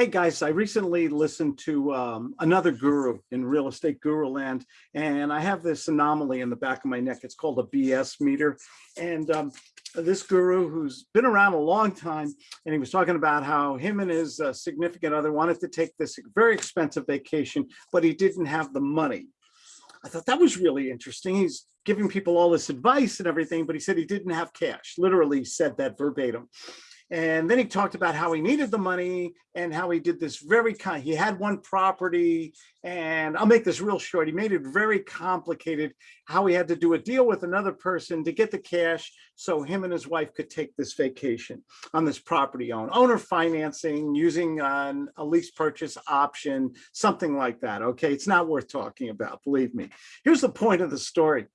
Hey guys, I recently listened to um, another guru in real estate guru land, and I have this anomaly in the back of my neck. It's called a BS meter. And um, this guru who's been around a long time, and he was talking about how him and his uh, significant other wanted to take this very expensive vacation, but he didn't have the money. I thought that was really interesting. He's giving people all this advice and everything, but he said he didn't have cash, literally said that verbatim. And then he talked about how he needed the money and how he did this very kind. He had one property and I'll make this real short. He made it very complicated how he had to do a deal with another person to get the cash so him and his wife could take this vacation on this property own owner financing using an, a lease purchase option, something like that. Okay, it's not worth talking about, believe me. Here's the point of the story.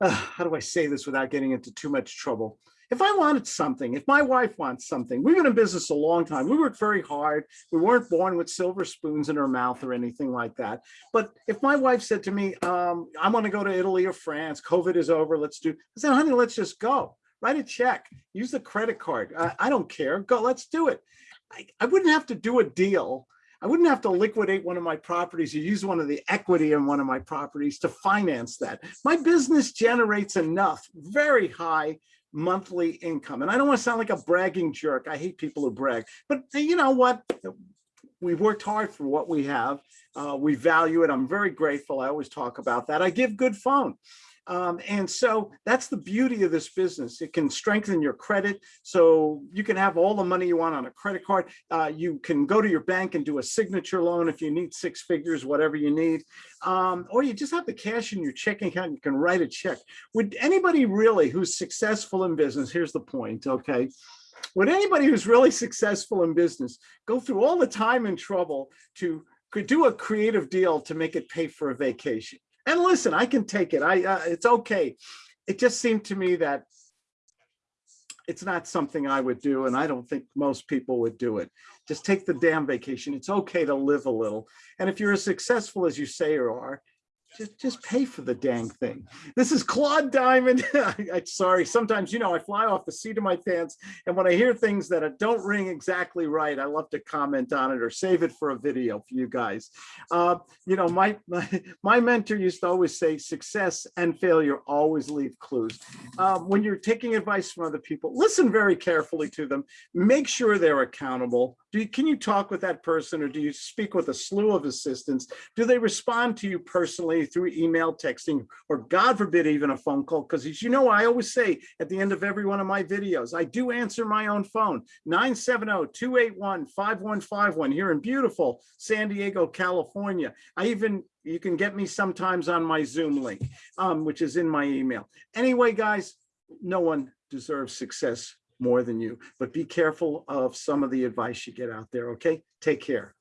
Uh, how do I say this without getting into too much trouble? if I wanted something, if my wife wants something, we've been in business a long time. We worked very hard. We weren't born with silver spoons in our mouth or anything like that. But if my wife said to me, um, I want to go to Italy or France, COVID is over, let's do, I said, honey, let's just go. Write a check, use the credit card. I, I don't care. Go, let's do it. I, I wouldn't have to do a deal I wouldn't have to liquidate one of my properties or use one of the equity in one of my properties to finance that. My business generates enough very high monthly income. And I don't want to sound like a bragging jerk. I hate people who brag, but you know what? We've worked hard for what we have. Uh, we value it. I'm very grateful. I always talk about that. I give good phone. Um, and so that's the beauty of this business. It can strengthen your credit. So you can have all the money you want on a credit card. Uh, you can go to your bank and do a signature loan if you need six figures, whatever you need. Um, or you just have the cash in your checking account. You can write a check. Would anybody really who's successful in business, here's the point, okay? Would anybody who's really successful in business go through all the time and trouble to could do a creative deal to make it pay for a vacation? And listen, I can take it. I uh, it's okay. It just seemed to me that it's not something I would do, and I don't think most people would do it. Just take the damn vacation. It's okay to live a little. And if you're as successful as you say you are, just just pay for the dang thing. This is Claude Diamond. I, sorry, sometimes, you know, I fly off the seat of my pants. And when I hear things that don't ring exactly right, I love to comment on it or save it for a video for you guys. Uh, you know, my, my, my mentor used to always say success and failure always leave clues. Um, when you're taking advice from other people, listen very carefully to them. Make sure they're accountable. Do you, can you talk with that person or do you speak with a slew of assistants? Do they respond to you personally through email, texting, or God forbid, even a phone call. Because as you know, I always say at the end of every one of my videos, I do answer my own phone, 970-281-5151 here in beautiful San Diego, California. I even, you can get me sometimes on my Zoom link, um, which is in my email. Anyway, guys, no one deserves success more than you, but be careful of some of the advice you get out there, okay? Take care.